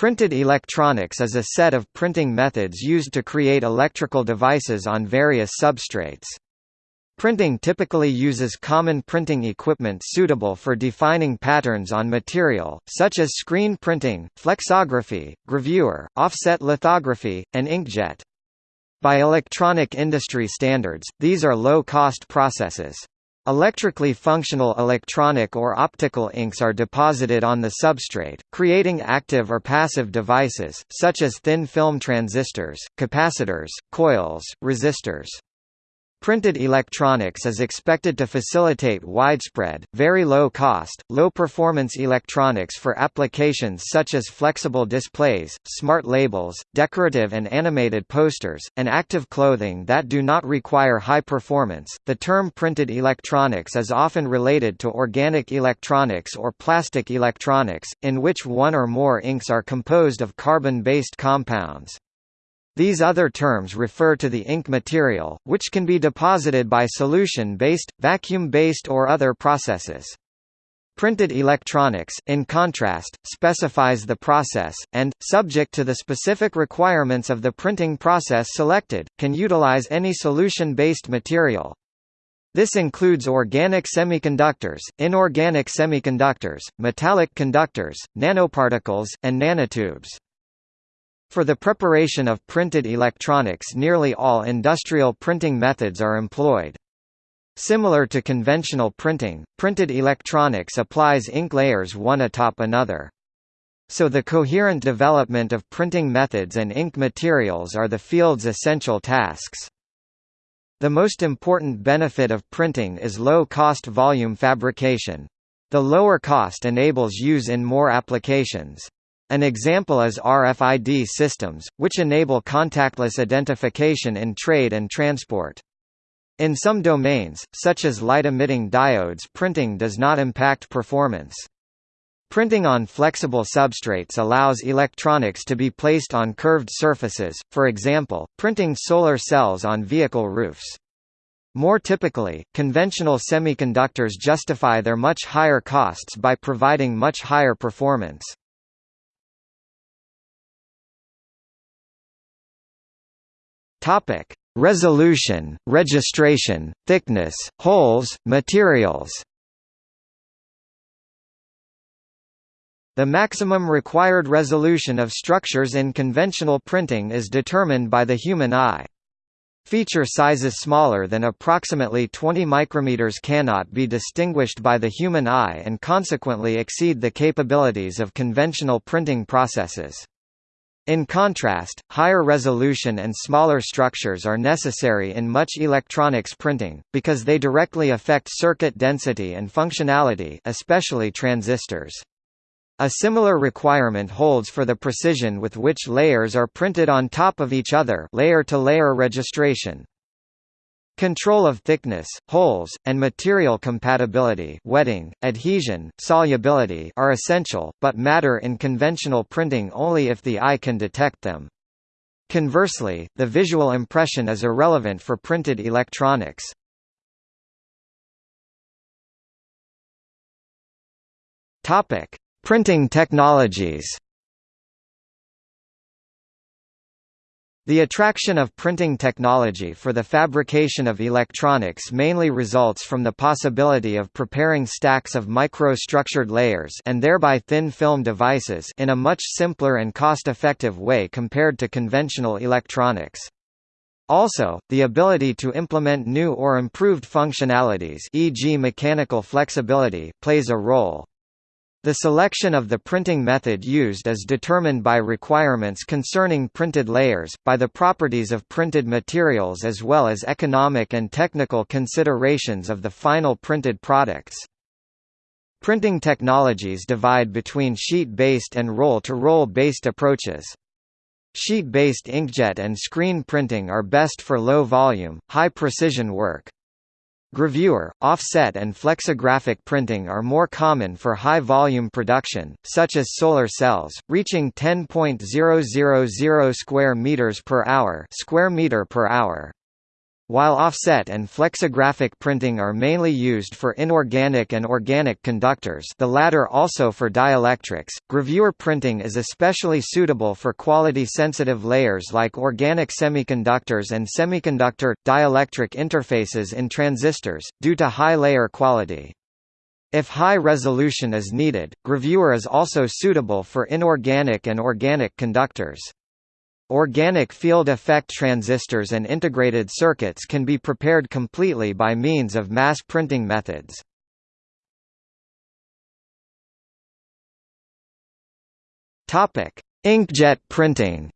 Printed electronics is a set of printing methods used to create electrical devices on various substrates. Printing typically uses common printing equipment suitable for defining patterns on material, such as screen printing, flexography, gravure, offset lithography, and inkjet. By electronic industry standards, these are low-cost processes. Electrically functional electronic or optical inks are deposited on the substrate, creating active or passive devices, such as thin film transistors, capacitors, coils, resistors. Printed electronics is expected to facilitate widespread, very low-cost, low-performance electronics for applications such as flexible displays, smart labels, decorative and animated posters, and active clothing that do not require high performance. The term printed electronics is often related to organic electronics or plastic electronics, in which one or more inks are composed of carbon-based compounds. These other terms refer to the ink material, which can be deposited by solution-based, vacuum-based or other processes. Printed electronics, in contrast, specifies the process, and, subject to the specific requirements of the printing process selected, can utilize any solution-based material. This includes organic semiconductors, inorganic semiconductors, metallic conductors, nanoparticles, and nanotubes. For the preparation of printed electronics nearly all industrial printing methods are employed. Similar to conventional printing, printed electronics applies ink layers one atop another. So the coherent development of printing methods and ink materials are the field's essential tasks. The most important benefit of printing is low-cost volume fabrication. The lower cost enables use in more applications. An example is RFID systems, which enable contactless identification in trade and transport. In some domains, such as light-emitting diodes printing does not impact performance. Printing on flexible substrates allows electronics to be placed on curved surfaces, for example, printing solar cells on vehicle roofs. More typically, conventional semiconductors justify their much higher costs by providing much higher performance. Topic: Resolution, registration, thickness, holes, materials. The maximum required resolution of structures in conventional printing is determined by the human eye. Feature sizes smaller than approximately 20 micrometers cannot be distinguished by the human eye and consequently exceed the capabilities of conventional printing processes. In contrast, higher resolution and smaller structures are necessary in much electronics printing, because they directly affect circuit density and functionality especially transistors. A similar requirement holds for the precision with which layers are printed on top of each other layer-to-layer -layer registration. Control of thickness, holes, and material compatibility wetting, adhesion, solubility are essential, but matter in conventional printing only if the eye can detect them. Conversely, the visual impression is irrelevant for printed electronics. Printing technologies The attraction of printing technology for the fabrication of electronics mainly results from the possibility of preparing stacks of micro-structured layers and thereby thin film devices in a much simpler and cost-effective way compared to conventional electronics. Also, the ability to implement new or improved functionalities e.g. mechanical flexibility plays a role. The selection of the printing method used is determined by requirements concerning printed layers, by the properties of printed materials as well as economic and technical considerations of the final printed products. Printing technologies divide between sheet-based and roll-to-roll based approaches. Sheet-based inkjet and screen printing are best for low-volume, high-precision work. Gravure, offset and flexographic printing are more common for high-volume production, such as solar cells, reaching 10.000 square meters per hour, square meter per hour. While offset and flexographic printing are mainly used for inorganic and organic conductors the latter also for dielectrics, gravure printing is especially suitable for quality-sensitive layers like organic semiconductors and semiconductor-dielectric interfaces in transistors, due to high layer quality. If high resolution is needed, gravure is also suitable for inorganic and organic conductors. Organic field effect transistors and integrated circuits can be prepared completely by means of mass printing methods. Topic: Inkjet printing.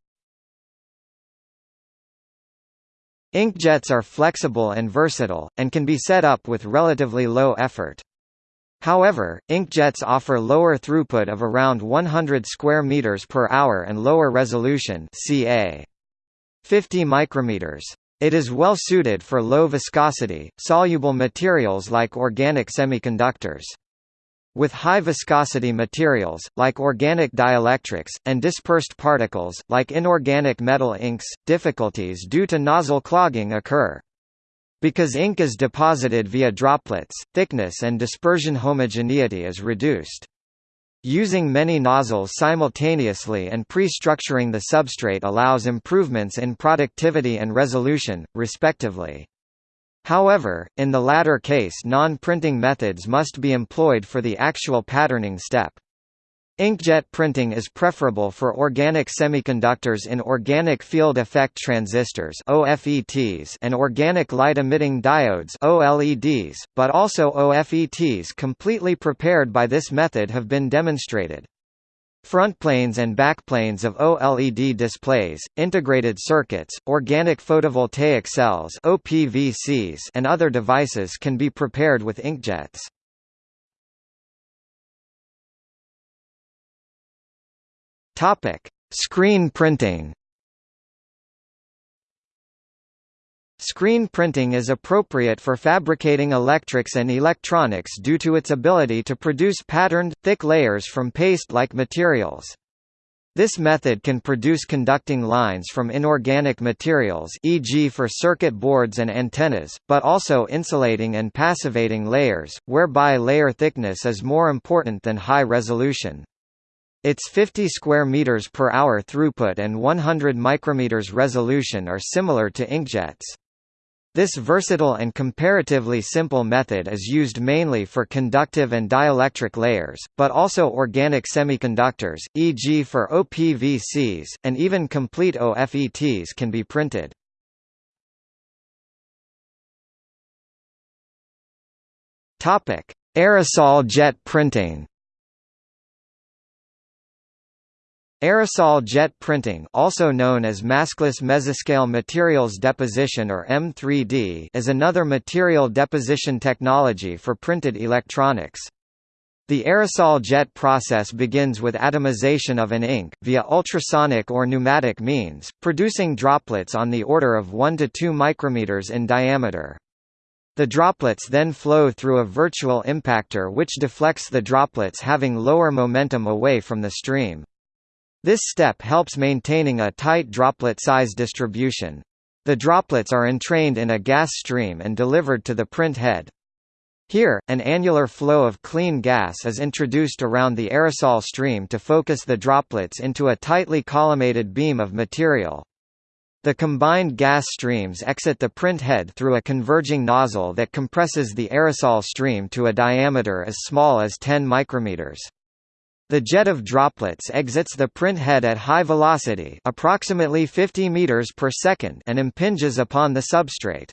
Inkjets are flexible and versatile, and can be set up with relatively low effort. However, inkjets offer lower throughput of around 100 square meters per hour and lower resolution ca. 50 micrometers. It is well suited for low viscosity, soluble materials like organic semiconductors. With high viscosity materials, like organic dielectrics, and dispersed particles, like inorganic metal inks, difficulties due to nozzle clogging occur. Because ink is deposited via droplets, thickness and dispersion homogeneity is reduced. Using many nozzles simultaneously and pre-structuring the substrate allows improvements in productivity and resolution, respectively. However, in the latter case non-printing methods must be employed for the actual patterning step. Inkjet printing is preferable for organic semiconductors in organic field effect transistors (OFETs) and organic light-emitting diodes (OLEDs), but also OFETs completely prepared by this method have been demonstrated. Frontplanes and backplanes of OLED displays, integrated circuits, organic photovoltaic cells (OPVCs), and other devices can be prepared with inkjets. Topic: Screen printing. Screen printing is appropriate for fabricating electrics and electronics due to its ability to produce patterned, thick layers from paste-like materials. This method can produce conducting lines from inorganic materials e.g. for circuit boards and antennas, but also insulating and passivating layers, whereby layer thickness is more important than high resolution. Its 50 square meters per hour throughput and 100 micrometers resolution are similar to inkjets. This versatile and comparatively simple method is used mainly for conductive and dielectric layers, but also organic semiconductors, e.g. for OPVCs, and even complete OFETs can be printed. Aerosol jet printing Aerosol jet printing also known as maskless mesoscale materials deposition or M3D is another material deposition technology for printed electronics. The aerosol jet process begins with atomization of an ink, via ultrasonic or pneumatic means, producing droplets on the order of 1 to 2 micrometers in diameter. The droplets then flow through a virtual impactor which deflects the droplets having lower momentum away from the stream. This step helps maintaining a tight droplet size distribution. The droplets are entrained in a gas stream and delivered to the print head. Here, an annular flow of clean gas is introduced around the aerosol stream to focus the droplets into a tightly collimated beam of material. The combined gas streams exit the print head through a converging nozzle that compresses the aerosol stream to a diameter as small as 10 micrometers. The jet of droplets exits the print head at high velocity approximately 50 meters per second and impinges upon the substrate.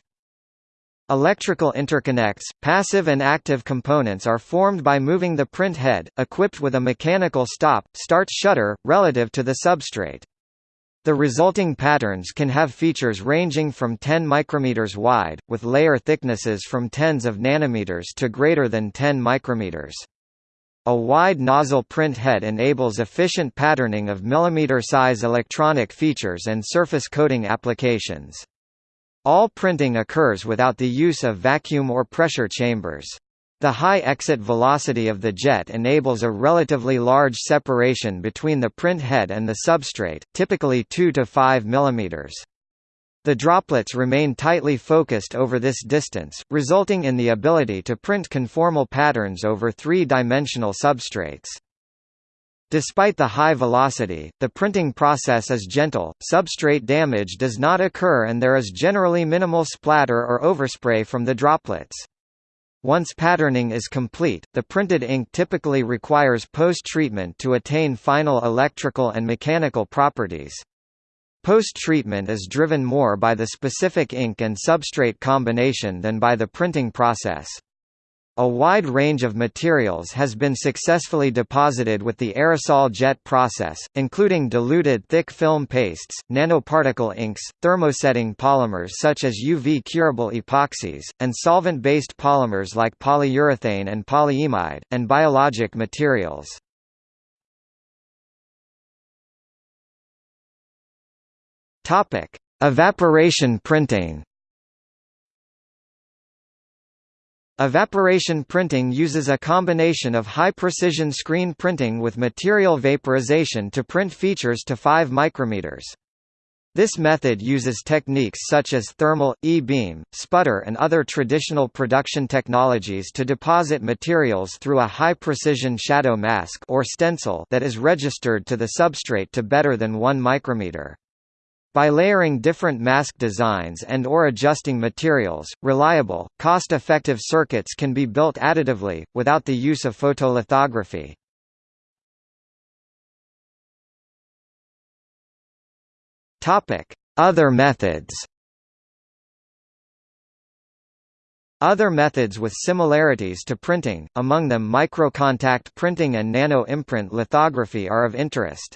Electrical interconnects, passive and active components are formed by moving the print head, equipped with a mechanical stop, start shutter, relative to the substrate. The resulting patterns can have features ranging from 10 micrometers wide, with layer thicknesses from tens of nanometers to greater than 10 micrometers. A wide nozzle print head enables efficient patterning of millimeter-size electronic features and surface coating applications. All printing occurs without the use of vacuum or pressure chambers. The high exit velocity of the jet enables a relatively large separation between the print head and the substrate, typically 2 to 5 mm. The droplets remain tightly focused over this distance, resulting in the ability to print conformal patterns over three-dimensional substrates. Despite the high velocity, the printing process is gentle, substrate damage does not occur and there is generally minimal splatter or overspray from the droplets. Once patterning is complete, the printed ink typically requires post-treatment to attain final electrical and mechanical properties. Post-treatment is driven more by the specific ink and substrate combination than by the printing process. A wide range of materials has been successfully deposited with the aerosol jet process, including diluted thick film pastes, nanoparticle inks, thermosetting polymers such as UV curable epoxies, and solvent-based polymers like polyurethane and polyimide, and biologic materials. Topic: Evaporation printing. Evaporation printing uses a combination of high-precision screen printing with material vaporization to print features to 5 micrometers. This method uses techniques such as thermal, E-beam, sputter and other traditional production technologies to deposit materials through a high-precision shadow mask or stencil that is registered to the substrate to better than 1 micrometer. By layering different mask designs and or adjusting materials, reliable, cost-effective circuits can be built additively, without the use of photolithography. Other methods Other methods with similarities to printing, among them microcontact printing and nano-imprint lithography are of interest.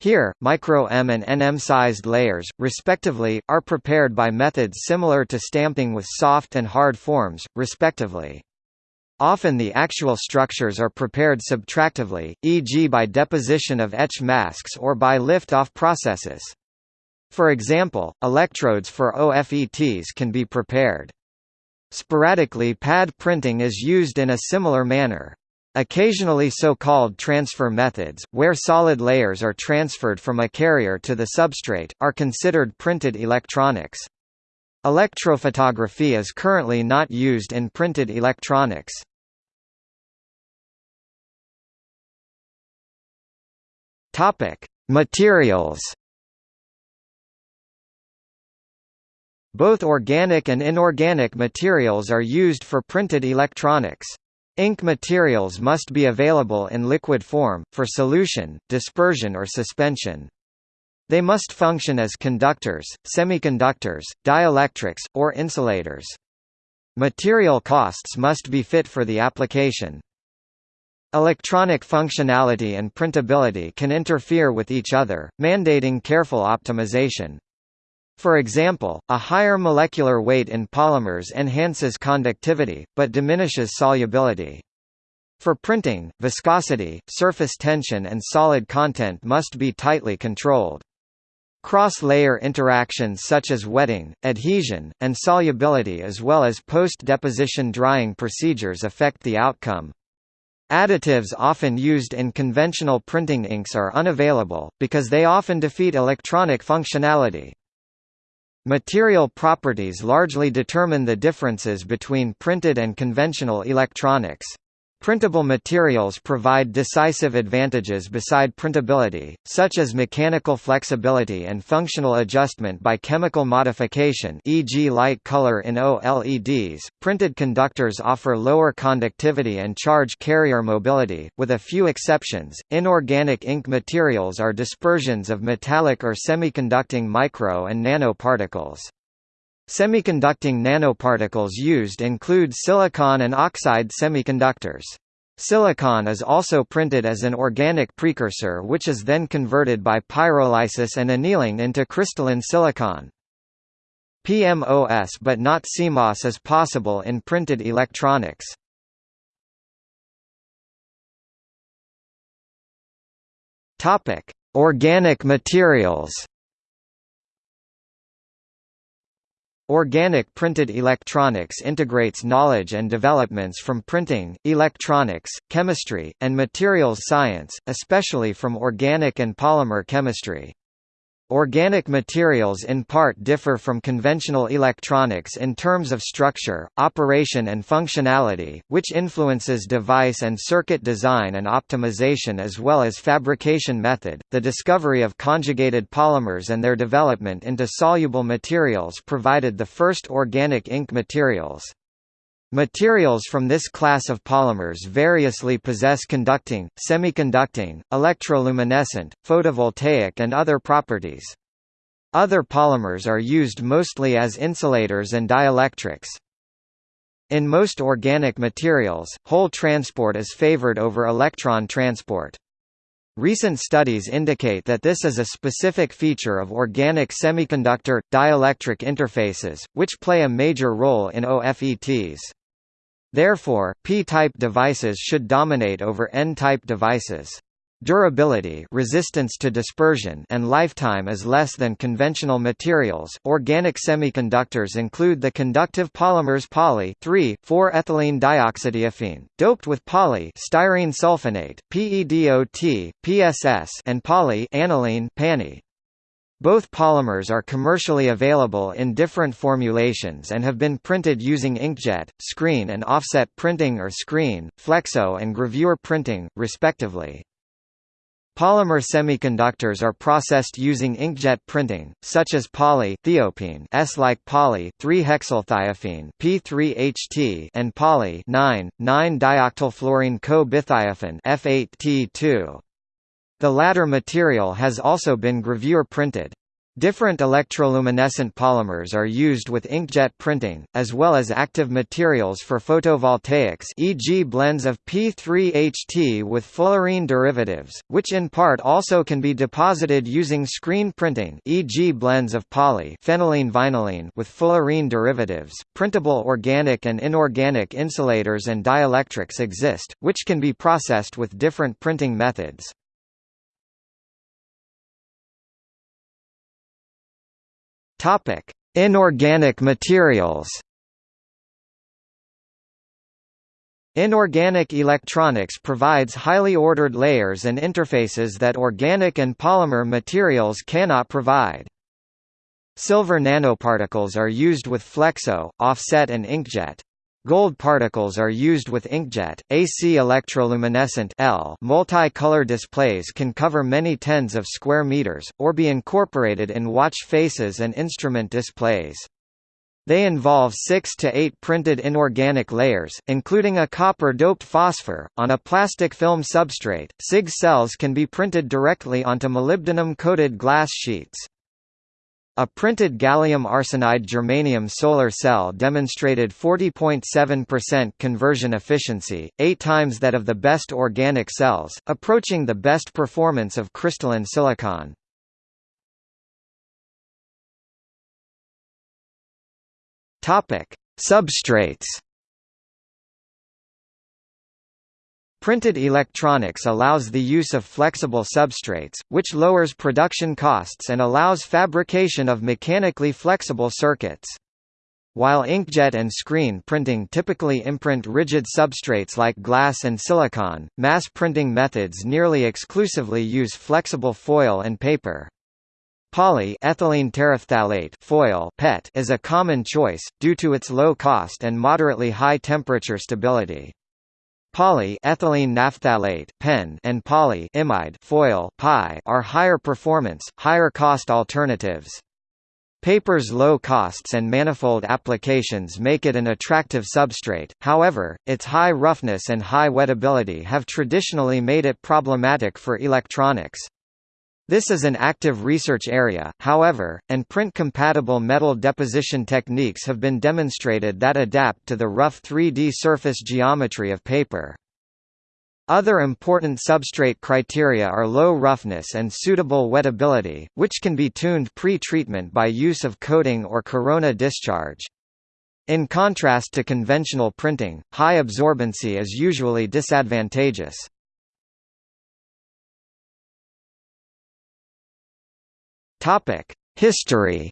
Here, micro-M and NM-sized layers, respectively, are prepared by methods similar to stamping with soft and hard forms, respectively. Often the actual structures are prepared subtractively, e.g. by deposition of etch masks or by lift-off processes. For example, electrodes for OFETs can be prepared. Sporadically pad printing is used in a similar manner. Occasionally so-called transfer methods, where solid layers are transferred from a carrier to the substrate, are considered printed electronics. Electrophotography is currently not used in printed electronics. Materials. Both organic and inorganic materials are used for printed electronics. Ink materials must be available in liquid form, for solution, dispersion or suspension. They must function as conductors, semiconductors, dielectrics, or insulators. Material costs must be fit for the application. Electronic functionality and printability can interfere with each other, mandating careful optimization. For example, a higher molecular weight in polymers enhances conductivity, but diminishes solubility. For printing, viscosity, surface tension and solid content must be tightly controlled. Cross-layer interactions such as wetting, adhesion, and solubility as well as post-deposition drying procedures affect the outcome. Additives often used in conventional printing inks are unavailable, because they often defeat electronic functionality. Material properties largely determine the differences between printed and conventional electronics. Printable materials provide decisive advantages beside printability, such as mechanical flexibility and functional adjustment by chemical modification e.g. light color in OLEDs. Printed conductors offer lower conductivity and charge carrier mobility, with a few exceptions. Inorganic ink materials are dispersions of metallic or semiconducting micro and nanoparticles. Semiconducting nanoparticles used include silicon and oxide semiconductors. Silicon is also printed as an organic precursor which is then converted by pyrolysis and annealing into crystalline silicon. PMOS but not CMOS is possible in printed electronics. Organic materials Organic printed electronics integrates knowledge and developments from printing, electronics, chemistry, and materials science, especially from organic and polymer chemistry. Organic materials in part differ from conventional electronics in terms of structure, operation and functionality, which influences device and circuit design and optimization as well as fabrication method. The discovery of conjugated polymers and their development into soluble materials provided the first organic ink materials. Materials from this class of polymers variously possess conducting, semiconducting, electroluminescent, photovoltaic and other properties. Other polymers are used mostly as insulators and dielectrics. In most organic materials, hole transport is favored over electron transport. Recent studies indicate that this is a specific feature of organic semiconductor, dielectric interfaces, which play a major role in OFETs. Therefore, p-type devices should dominate over n-type devices. Durability resistance to dispersion and lifetime is less than conventional materials. Organic semiconductors include the conductive polymers poly 3,4-ethylene dioxythiophene, doped with poly styrene sulfonate, PEDOT, PSS and poly aniline PANI. Both polymers are commercially available in different formulations and have been printed using inkjet, screen and offset printing or screen, flexo and gravure printing, respectively. Polymer semiconductors are processed using inkjet printing, such as poly thiophene S-like poly 3-hexylthiophene P3HT and poly 9,9-dioctylfluorene co-bithiophen F8T2. The latter material has also been gravure printed. Different electroluminescent polymers are used with inkjet printing, as well as active materials for photovoltaics e.g. blends of P3HT with fullerene derivatives, which in part also can be deposited using screen printing e.g. blends of poly phenylene vinylene with fullerene derivatives. Printable organic and inorganic insulators and dielectrics exist, which can be processed with different printing methods. Topic: Inorganic materials. Inorganic electronics provides highly ordered layers and interfaces that organic and polymer materials cannot provide. Silver nanoparticles are used with flexo, offset and inkjet. Gold particles are used with inkjet, AC electroluminescent L multi-color displays can cover many tens of square meters, or be incorporated in watch faces and instrument displays. They involve 6 to 8 printed inorganic layers, including a copper-doped phosphor, on a plastic film substrate. CIGS cells can be printed directly onto molybdenum-coated glass sheets. A printed gallium arsenide germanium solar cell demonstrated 40.7% conversion efficiency, eight times that of the best organic cells, approaching the best performance of crystalline silicon. Substrates Printed electronics allows the use of flexible substrates, which lowers production costs and allows fabrication of mechanically flexible circuits. While inkjet and screen printing typically imprint rigid substrates like glass and silicon, mass printing methods nearly exclusively use flexible foil and paper. Poly ethylene terephthalate foil PET is a common choice, due to its low cost and moderately high temperature stability. Poly ethylene naphthalate (PEN) and poly imide foil (PI) are higher performance, higher cost alternatives. Paper's low costs and manifold applications make it an attractive substrate, however, its high roughness and high wettability have traditionally made it problematic for electronics. This is an active research area, however, and print-compatible metal deposition techniques have been demonstrated that adapt to the rough 3D surface geometry of paper. Other important substrate criteria are low roughness and suitable wettability, which can be tuned pre-treatment by use of coating or corona discharge. In contrast to conventional printing, high absorbency is usually disadvantageous. History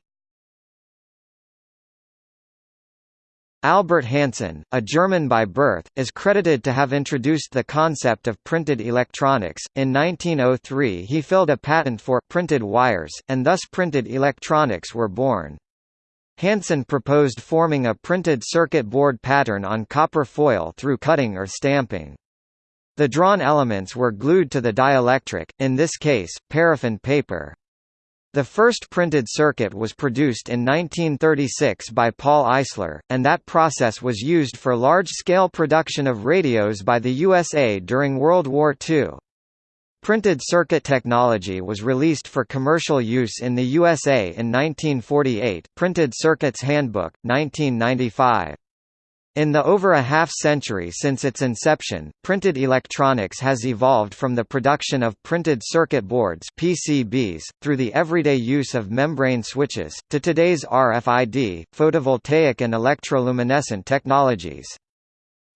Albert Hanson, a German by birth, is credited to have introduced the concept of printed electronics. In 1903, he filled a patent for printed wires, and thus printed electronics were born. Hanson proposed forming a printed circuit board pattern on copper foil through cutting or stamping. The drawn elements were glued to the dielectric, in this case, paraffin paper. The first printed circuit was produced in 1936 by Paul Eisler, and that process was used for large-scale production of radios by the USA during World War II. Printed circuit technology was released for commercial use in the USA in 1948 Printed Circuits Handbook, 1995. In the over a half-century since its inception, printed electronics has evolved from the production of printed circuit boards PCBs, through the everyday use of membrane switches, to today's RFID, photovoltaic and electroluminescent technologies.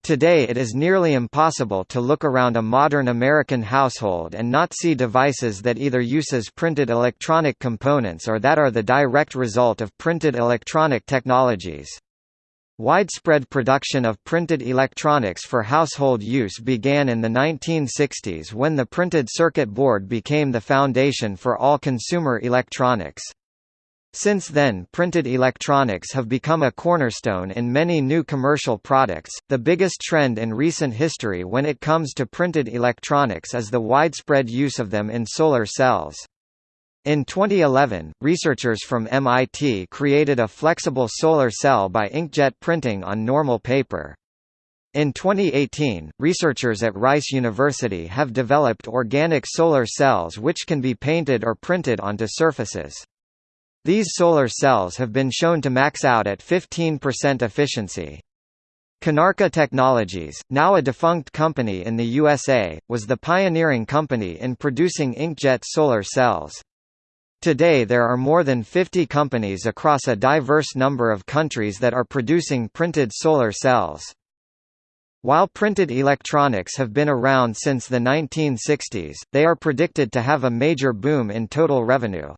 Today it is nearly impossible to look around a modern American household and not see devices that either uses printed electronic components or that are the direct result of printed electronic technologies. Widespread production of printed electronics for household use began in the 1960s when the printed circuit board became the foundation for all consumer electronics. Since then printed electronics have become a cornerstone in many new commercial products. The biggest trend in recent history when it comes to printed electronics is the widespread use of them in solar cells. In 2011, researchers from MIT created a flexible solar cell by inkjet printing on normal paper. In 2018, researchers at Rice University have developed organic solar cells which can be painted or printed onto surfaces. These solar cells have been shown to max out at 15% efficiency. Konarka Technologies, now a defunct company in the USA, was the pioneering company in producing inkjet solar cells. Today there are more than 50 companies across a diverse number of countries that are producing printed solar cells. While printed electronics have been around since the 1960s, they are predicted to have a major boom in total revenue.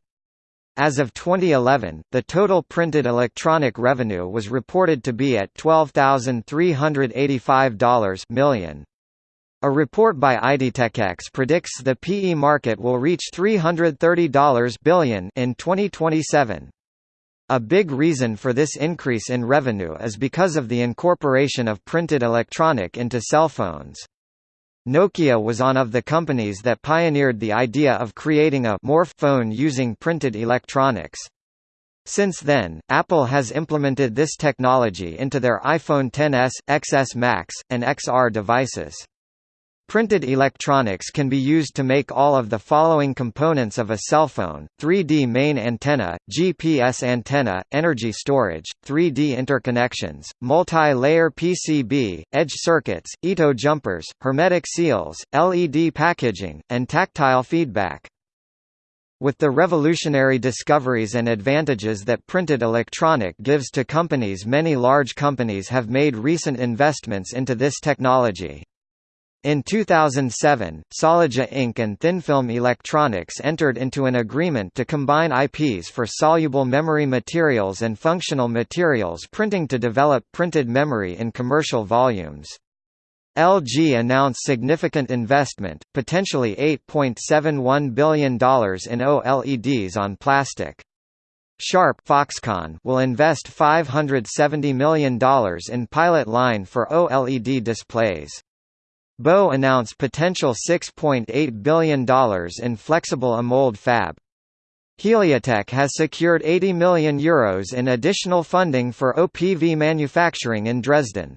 As of 2011, the total printed electronic revenue was reported to be at $12,385 million. A report by IDTechEx predicts the PE market will reach $330 billion in 2027. A big reason for this increase in revenue is because of the incorporation of printed electronic into cell phones. Nokia was one of the companies that pioneered the idea of creating a morph phone using printed electronics. Since then, Apple has implemented this technology into their iPhone XS, XS Max, and XR devices. Printed electronics can be used to make all of the following components of a cell phone, 3D main antenna, GPS antenna, energy storage, 3D interconnections, multi-layer PCB, edge circuits, Ito jumpers, hermetic seals, LED packaging, and tactile feedback. With the revolutionary discoveries and advantages that printed electronic gives to companies many large companies have made recent investments into this technology. In 2007, Soligie Inc. and ThinFilm Electronics entered into an agreement to combine IPs for soluble memory materials and functional materials printing to develop printed memory in commercial volumes. LG announced significant investment, potentially $8.71 billion in OLEDs on plastic. Sharp Foxconn will invest $570 million in pilot line for OLED displays. BOE announced potential $6.8 billion in flexible AMOLED fab. Heliatek has secured €80 million Euros in additional funding for OPV manufacturing in Dresden.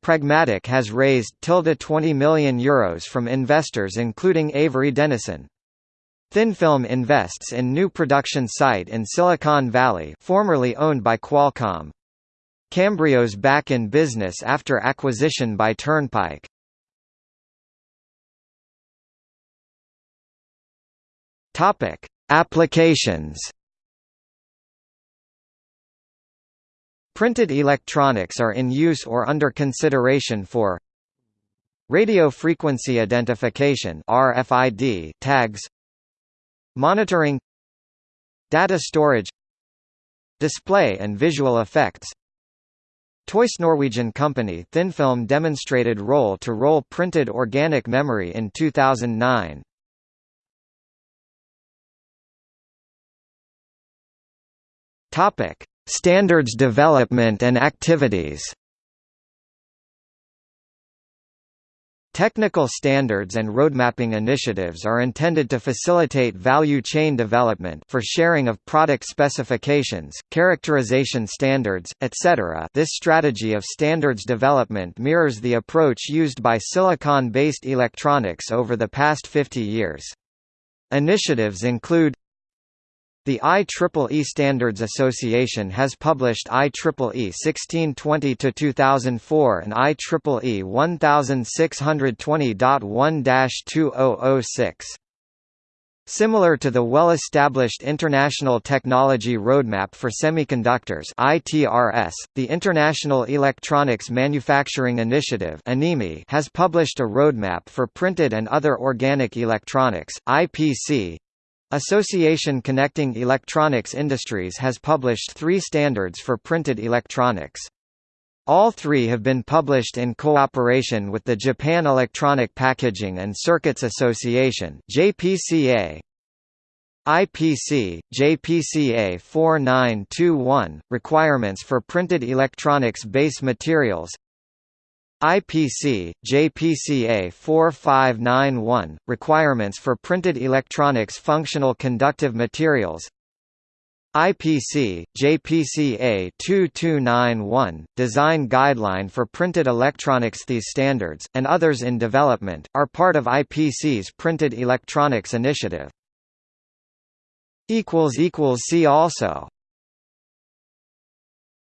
Pragmatic has raised tilde 20 million euros from investors including Avery Dennison. ThinFilm invests in new production site in Silicon Valley formerly owned by Qualcomm. Cambrios back in business after acquisition by Turnpike. Topic: Applications. Printed electronics are in use or under consideration for radio frequency identification (RFID) tags, monitoring, data storage, display and visual effects, Toys Norwegian company ThinFilm demonstrated roll-to-roll -roll printed organic memory in 2009. Topic: Standards development and activities. Technical standards and roadmapping initiatives are intended to facilitate value chain development for sharing of product specifications, characterization standards, etc. This strategy of standards development mirrors the approach used by silicon-based electronics over the past 50 years. Initiatives include the IEEE Standards Association has published IEEE 1620-2004 and IEEE 1620.1-2006. Similar to the well-established International Technology Roadmap for Semiconductors (ITRS), the International Electronics Manufacturing Initiative has published a roadmap for printed and other organic electronics (IPC), Association Connecting Electronics Industries has published three standards for printed electronics. All three have been published in cooperation with the Japan Electronic Packaging and Circuits Association JPCA. IPC, JPCA 4921, Requirements for Printed Electronics Base Materials IPC, JPCA 4591, Requirements for Printed Electronics Functional Conductive Materials IPC, JPCA 2291, Design Guideline for Printed Electronics These standards, and others in development, are part of IPC's Printed Electronics Initiative. See also